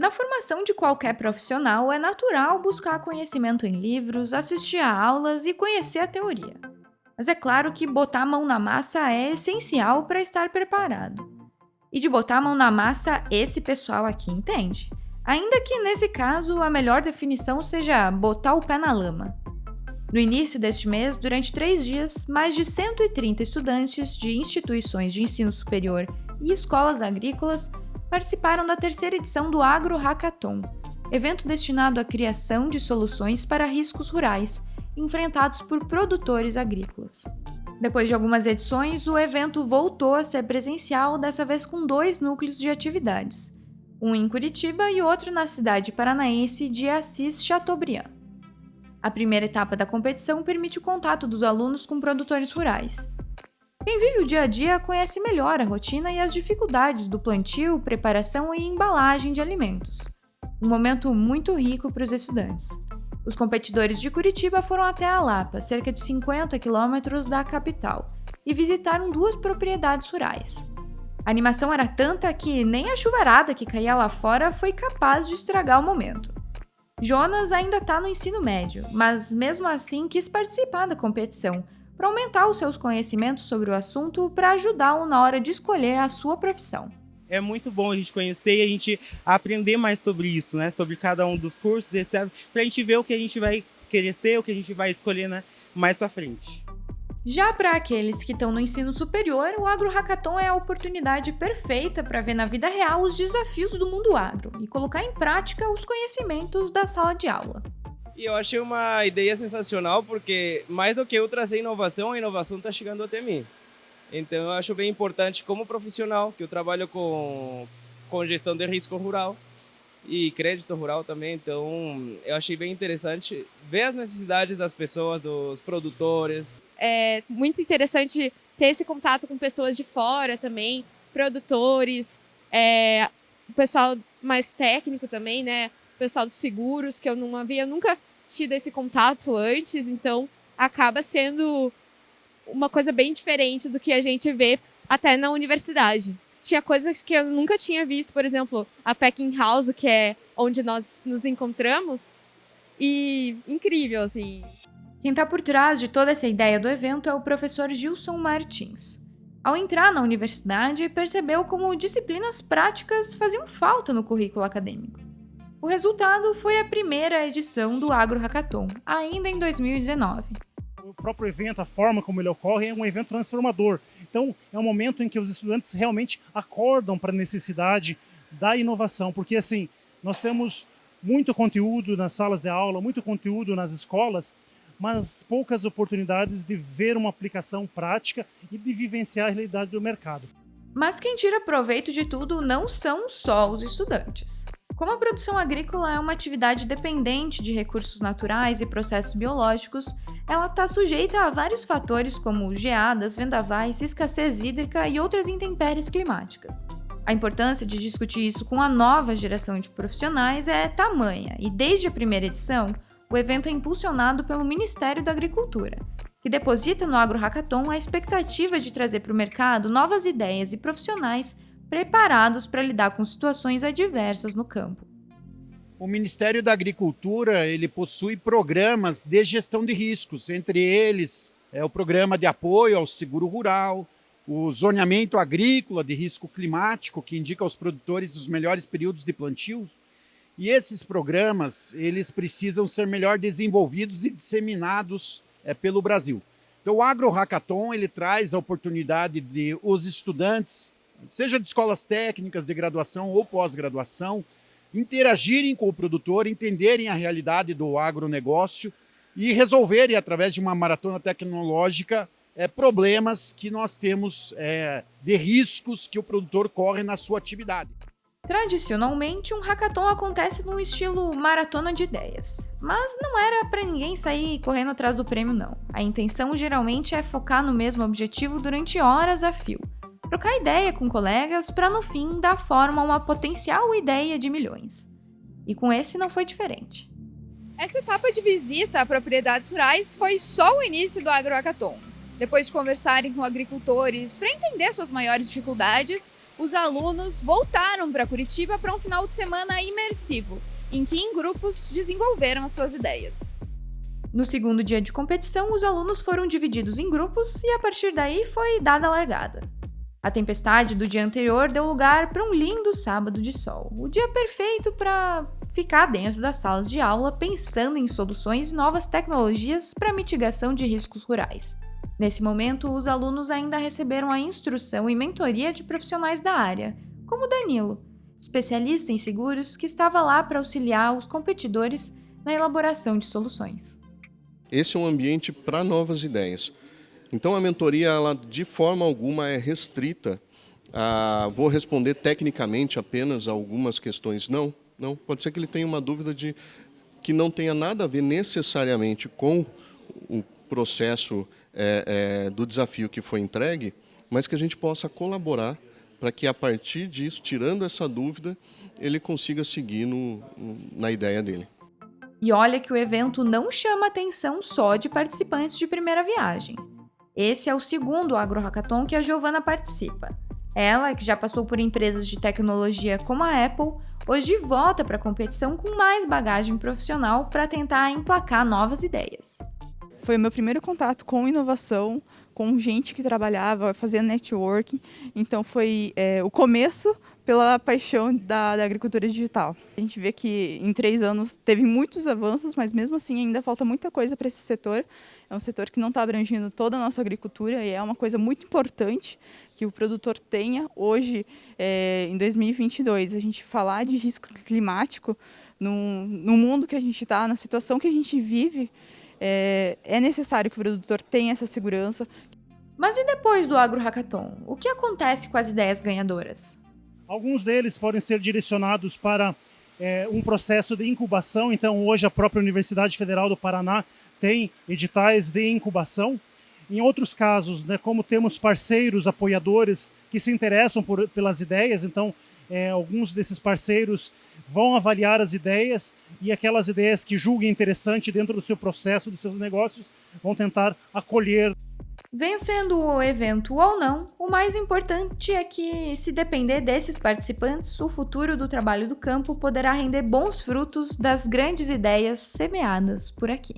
Na formação de qualquer profissional, é natural buscar conhecimento em livros, assistir a aulas e conhecer a teoria. Mas é claro que botar a mão na massa é essencial para estar preparado. E de botar a mão na massa, esse pessoal aqui entende. Ainda que nesse caso a melhor definição seja botar o pé na lama. No início deste mês, durante três dias, mais de 130 estudantes de instituições de ensino superior e escolas agrícolas participaram da terceira edição do Agro Hackathon, evento destinado à criação de soluções para riscos rurais enfrentados por produtores agrícolas. Depois de algumas edições, o evento voltou a ser presencial, dessa vez com dois núcleos de atividades, um em Curitiba e outro na cidade paranaense de Assis Chateaubriand. A primeira etapa da competição permite o contato dos alunos com produtores rurais. Quem vive o dia a dia conhece melhor a rotina e as dificuldades do plantio, preparação e embalagem de alimentos. Um momento muito rico para os estudantes. Os competidores de Curitiba foram até a Lapa, cerca de 50 quilômetros da capital, e visitaram duas propriedades rurais. A animação era tanta que nem a chuvarada que caía lá fora foi capaz de estragar o momento. Jonas ainda está no ensino médio, mas mesmo assim quis participar da competição para aumentar os seus conhecimentos sobre o assunto para ajudá-lo na hora de escolher a sua profissão é muito bom a gente conhecer e a gente aprender mais sobre isso, né? Sobre cada um dos cursos, etc. Para a gente ver o que a gente vai querer ser, o que a gente vai escolher né? mais para frente. Já para aqueles que estão no ensino superior, o Agro Hackathon é a oportunidade perfeita para ver na vida real os desafios do mundo agro e colocar em prática os conhecimentos da sala de aula. E eu achei uma ideia sensacional porque mais do que eu trazer inovação, a inovação está chegando até mim. Então eu acho bem importante como profissional, que eu trabalho com, com gestão de risco rural e crédito rural também, então eu achei bem interessante ver as necessidades das pessoas, dos produtores. É muito interessante ter esse contato com pessoas de fora também, produtores, é, o pessoal mais técnico também, né? Pessoal dos seguros, que eu não havia nunca tido esse contato antes, então acaba sendo uma coisa bem diferente do que a gente vê até na universidade. Tinha coisas que eu nunca tinha visto, por exemplo, a Packing House, que é onde nós nos encontramos, e incrível, assim. Quem está por trás de toda essa ideia do evento é o professor Gilson Martins. Ao entrar na universidade, percebeu como disciplinas práticas faziam falta no currículo acadêmico. O resultado foi a primeira edição do Agro Hackathon, ainda em 2019 o próprio evento, a forma como ele ocorre, é um evento transformador. Então, é um momento em que os estudantes realmente acordam para a necessidade da inovação, porque assim, nós temos muito conteúdo nas salas de aula, muito conteúdo nas escolas, mas poucas oportunidades de ver uma aplicação prática e de vivenciar a realidade do mercado. Mas quem tira proveito de tudo não são só os estudantes. Como a produção agrícola é uma atividade dependente de recursos naturais e processos biológicos, ela está sujeita a vários fatores como geadas, vendavais, escassez hídrica e outras intempéries climáticas. A importância de discutir isso com a nova geração de profissionais é tamanha, e desde a primeira edição, o evento é impulsionado pelo Ministério da Agricultura, que deposita no Agro Hackathon a expectativa de trazer para o mercado novas ideias e profissionais preparados para lidar com situações adversas no campo. O Ministério da Agricultura ele possui programas de gestão de riscos, entre eles é o programa de apoio ao seguro rural, o zoneamento agrícola de risco climático, que indica aos produtores os melhores períodos de plantio. E esses programas eles precisam ser melhor desenvolvidos e disseminados é, pelo Brasil. Então, o Agro Hackathon ele traz a oportunidade de os estudantes seja de escolas técnicas de graduação ou pós-graduação, interagirem com o produtor, entenderem a realidade do agronegócio e resolverem, através de uma maratona tecnológica, é, problemas que nós temos é, de riscos que o produtor corre na sua atividade. Tradicionalmente, um hackathon acontece no estilo maratona de ideias. Mas não era para ninguém sair correndo atrás do prêmio, não. A intenção geralmente é focar no mesmo objetivo durante horas a fio trocar ideia com colegas para no fim dar forma a uma potencial ideia de milhões. E com esse não foi diferente. Essa etapa de visita a propriedades rurais foi só o início do agroacaton. Depois de conversarem com agricultores para entender suas maiores dificuldades, os alunos voltaram para Curitiba para um final de semana imersivo, em que em grupos desenvolveram as suas ideias. No segundo dia de competição, os alunos foram divididos em grupos e a partir daí foi dada a largada. A tempestade do dia anterior deu lugar para um lindo sábado de sol, o dia perfeito para ficar dentro das salas de aula pensando em soluções e novas tecnologias para mitigação de riscos rurais. Nesse momento, os alunos ainda receberam a instrução e mentoria de profissionais da área, como Danilo, especialista em seguros que estava lá para auxiliar os competidores na elaboração de soluções. Esse é um ambiente para novas ideias. Então a mentoria, ela, de forma alguma, é restrita a vou responder tecnicamente apenas algumas questões. Não, não. Pode ser que ele tenha uma dúvida de que não tenha nada a ver necessariamente com o processo é, é, do desafio que foi entregue, mas que a gente possa colaborar para que a partir disso, tirando essa dúvida, ele consiga seguir no, na ideia dele. E olha que o evento não chama atenção só de participantes de primeira viagem. Esse é o segundo Agro Hackathon que a Giovana participa. Ela, que já passou por empresas de tecnologia como a Apple, hoje volta para a competição com mais bagagem profissional para tentar emplacar novas ideias. Foi o meu primeiro contato com inovação, com gente que trabalhava, fazia networking. Então foi é, o começo pela paixão da, da, agricultura digital. A gente vê que em três anos teve muitos avanços, mas mesmo assim ainda falta muita coisa para esse setor. É um setor que não está abrangindo toda a nossa agricultura e é uma coisa muito importante que o produtor tenha hoje, é, em 2022. A gente falar de risco climático no, no mundo que a gente está, na situação que a gente vive, é, é necessário que o produtor tenha essa segurança. Mas e depois do Agro Hackathon? O que acontece com as ideias ganhadoras? Alguns deles podem ser direcionados para é, um processo de incubação. Então, hoje, a própria Universidade Federal do Paraná tem editais de incubação. Em outros casos, né, como temos parceiros, apoiadores que se interessam por, pelas ideias, então é, alguns desses parceiros vão avaliar as ideias e aquelas ideias que julguem interessante dentro do seu processo, dos seus negócios, vão tentar acolher. Vencendo o evento ou não, o mais importante é que, se depender desses participantes, o futuro do trabalho do campo poderá render bons frutos das grandes ideias semeadas por aqui.